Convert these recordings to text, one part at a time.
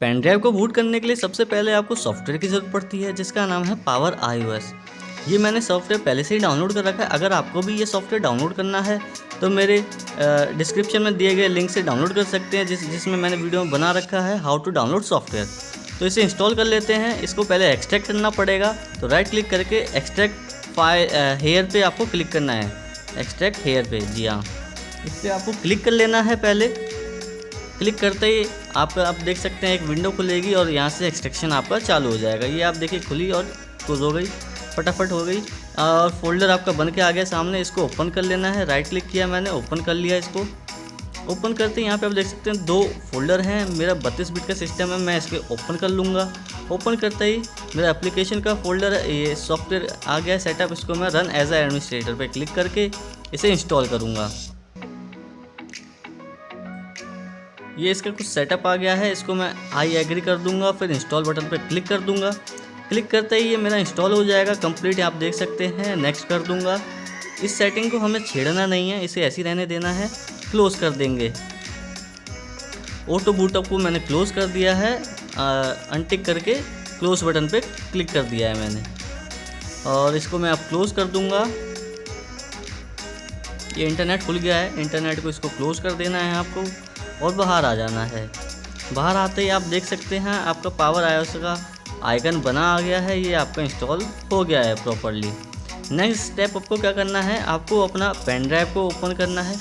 Pen drive को boot करने के लिए सबसे पहले आपको सॉफ्टवेयर की ज़रूरत पड़ती है, जिसका नाम है पावर आईओएस। ये मैंने सॉफ्टवेयर पहले से ही डाउनलोड कर रखा है। अगर आपको भी ये सॉफ्टवेयर डाउनलोड करना है तो मेरे डिस्क्रिप्शन में दिए गए लिंक से डाउनलोड कर सकते हैं, जिस, जिसमें मैंने वीडियो में बना रखा है, हाउ टू डाउनलोड सॉफ्टवेयर। तो इसे इंस्टॉल कर लेते हैं। इसको पहले एक्सट्रैक्ट करना पड़ेगा। तो राइट क्लिक करके एक्सट्रैक्ट फ़ाइल हेयर पे आपको क्लिक करना है। एक्सट्रैक्ट हेयर पे, जी हाँ। इस पर आपको क्लिक कर लेना है पहले। क्लिक करते ही आपका आप देख सकते हैं एक विंडो खुलेगी और यहाँ से एक्सट्रैक्शन आपका चालू हो जाएगा। ये आप देखिए खुली और क्लोज हो गई, फटाफट हो गई। और फोल्डर आपका बन के आ गया सामने, इसको ओपन कर लेना है। राइट क्लिक किया मैंने ओपन कर लिया इसको। ओपन करते यहाँ पे आप देख सकते हैं दो फोल्डर हैं। मेरा बत्तीस बिट का सिस्टम है, मैं इसके ओपन कर लूँगा। ओपन करते ही मेरा एप्लीकेशन का फोल्डर ये सॉफ्टवेयर आ गया सेटअप इसको मैं रन एज ए एडमिनिस्ट्रेटर पे क्लिक करके इसे इंस्टॉल करूँगा। ये इसका कुछ सेटअप आ गया है, इसको मैं आई एग्री कर दूँगा, फिर इंस्टॉल बटन पर क्लिक कर दूँगा। क्लिक करते ही ये मेरा इंस्टॉल हो जाएगा कंप्लीट आप देख सकते हैं नेक्स्ट कर दूँगा। इस सेटिंग को हमें छेड़ना नहीं है, इसे ऐसे रहने देना है क्लोज कर देंगे। ऑटो बूटअप को मैंने क्लोज कर दिया है अनटिक करके क्लोज बटन पे क्लिक कर दिया है मैंने। और इसको मैं अब क्लोज कर दूँगा। ये इंटरनेट खुल गया है इंटरनेट को इसको क्लोज कर देना है आपको। और बाहर आ जाना है। बाहर आते ही आप देख सकते हैं, आपका पावर आयोस का आइकन बना आ गया है, ये आपका इंस्टॉल हो गया है प्रॉपरली नेक्स्ट स्टेप आपको क्या करना है, आपको अपना पेन ड्राइव को ओपन करना है।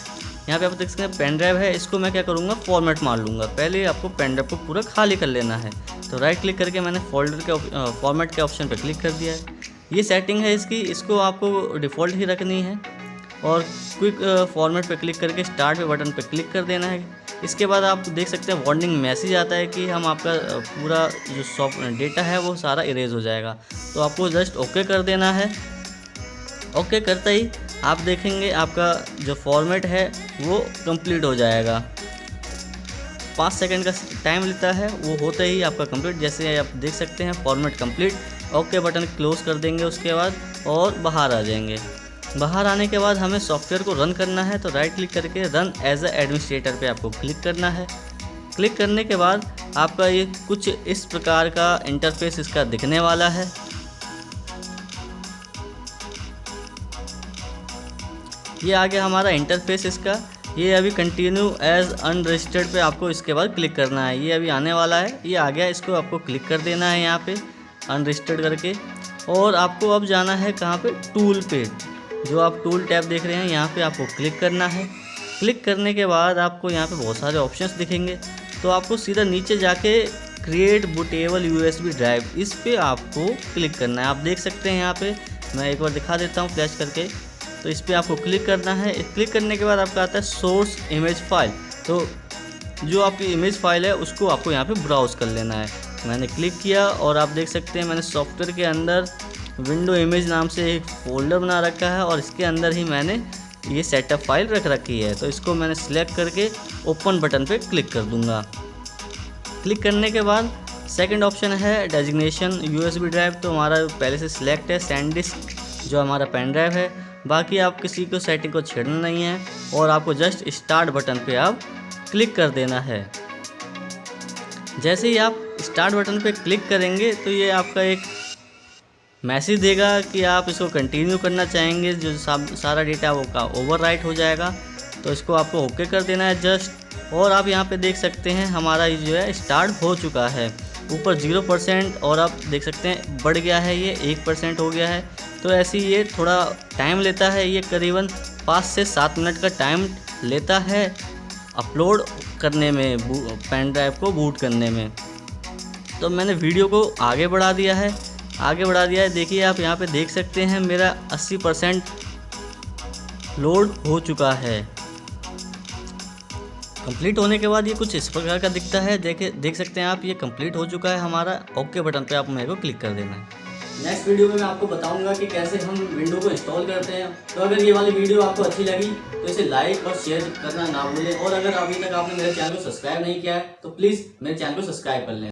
यहाँ पे आप देख सकते हैं पेन ड्राइव है, इसको मैं क्या करूँगा फॉर्मेट मार लूँगा। पहले आपको पेन ड्राइव को पूरा खाली कर लेना है। तो राइट क्लिक करके मैंने फोल्डर के फॉर्मेट के ऑप्शन पर क्लिक कर दिया है। ये सेटिंग है इसकी, इसको आपको डिफ़ॉल्ट ही रखनी है। और क्विक फॉर्मेट पर क्लिक करके स्टार्ट पे बटन पर क्लिक कर देना है। इसके बाद आप देख सकते हैं वार्निंग मैसेज आता है कि हम आपका पूरा जो सॉफ्ट डेटा है वो सारा इरेज हो जाएगा। तो आपको जस्ट ओके कर देना है। ओके करते ही आप देखेंगे आपका जो फॉर्मेट है वो कंप्लीट हो जाएगा। पाँच सेकंड का टाइम लेता है, वो होते ही आपका कंप्लीट जैसे आप देख सकते हैं format complete okay button close कर देंगे उसके बाद और बाहर आ जाएँगे। बाहर आने के बाद हमें सॉफ्टवेयर को रन करना है तो राइट क्लिक करके रन एज ए एडमिनिस्ट्रेटर पे आपको क्लिक करना है। क्लिक करने के बाद आपका ये कुछ इस प्रकार का इंटरफेस इसका दिखने वाला है। ये आ गया हमारा इंटरफेस इसका। ये अभी कंटिन्यू एज अनरजिस्टर्ड पे आपको इसके बाद क्लिक करना है। ये अभी आने वाला है। ये आ गया, इसको आपको क्लिक कर देना है यहाँ पे अनरजिस्टर्ड करके। और आपको अब जाना है कहाँ पे? टूल पे। जो आप टूल टैब देख रहे हैं, यहाँ पे आपको क्लिक करना है। क्लिक करने के बाद आपको यहाँ पे बहुत सारे ऑप्शंस दिखेंगे। तो आपको सीधा नीचे जाके क्रिएट बुटेबल यूएसबी ड्राइव इस पे आपको क्लिक करना है। आप देख सकते हैं यहाँ पे, मैं एक बार दिखा देता हूँ फ्लैश करके। तो इस पर आपको क्लिक करना है। क्लिक करने के बाद आपका आता है सोर्स इमेज फ़ाइल तो जो आपकी इमेज फ़ाइल है, उसको आपको यहाँ पे ब्राउज़ कर लेना है। मैंने क्लिक किया और आप देख सकते हैं, मैंने सॉफ्टवेयर के अंदर विंडो इमेज नाम से एक फ़ोल्डर बना रखा है और इसके अंदर ही मैंने ये सेटअप फ़ाइल रख रखी है। तो इसको मैंने सिलेक्ट करके ओपन बटन पे क्लिक कर दूँगा। क्लिक करने के बाद सेकंड ऑप्शन है डेजिग्नेशन यूएसबी ड्राइव तो हमारा पहले से सिलेक्ट है सैंडिस्क जो हमारा पेन ड्राइव है। बाकी आप किसी को सेटिंग को छेड़ना नहीं है और आपको जस्ट स्टार्ट बटन पे आप क्लिक कर देना है। जैसे ही आप स्टार्ट बटन पे क्लिक करेंगे तो ये आपका एक मैसेज देगा कि आप इसको कंटिन्यू करना चाहेंगे, जो सारा डेटा वो का ओवर हो जाएगा। तो इसको आपको ओके कर देना है जस्ट और आप यहाँ पे देख सकते हैं, हमारा ये जो है स्टार्ट हो चुका है। ऊपर ज़ीरो परसेंट और आप देख सकते हैं, बढ़ गया है ये, एक परसेंट हो गया है। तो ऐसे ये थोड़ा टाइम लेता है, ये करीबन पाँच से सात मिनट का टाइम लेता है अपलोड करने में पेन ड्राइव को बूट करने में। तो मैंने वीडियो को आगे बढ़ा दिया है। आगे बढ़ा दिया है। देखिए, आप यहाँ पे देख सकते हैं, मेरा 80 परसेंट लोड हो चुका है। कंप्लीट होने के बाद ये कुछ इस प्रकार का दिखता है। देखे, देख सकते हैं आप, ये कंप्लीट हो चुका है हमारा। ओके बटन पे आप मेरे को क्लिक कर देना है। नेक्स्ट वीडियो में मैं आपको बताऊँगा कि कैसे हम विंडो को इंस्टॉल करते हैं। तो अगर ये वाली वीडियो आपको अच्छी लगी तो इसे लाइक और शेयर करना ना भूलें। और अगर अभी तक आपने मेरे चैनल को सब्सक्राइब नहीं किया है तो प्लीज़ मेरे चैनल को सब्सक्राइब कर लें।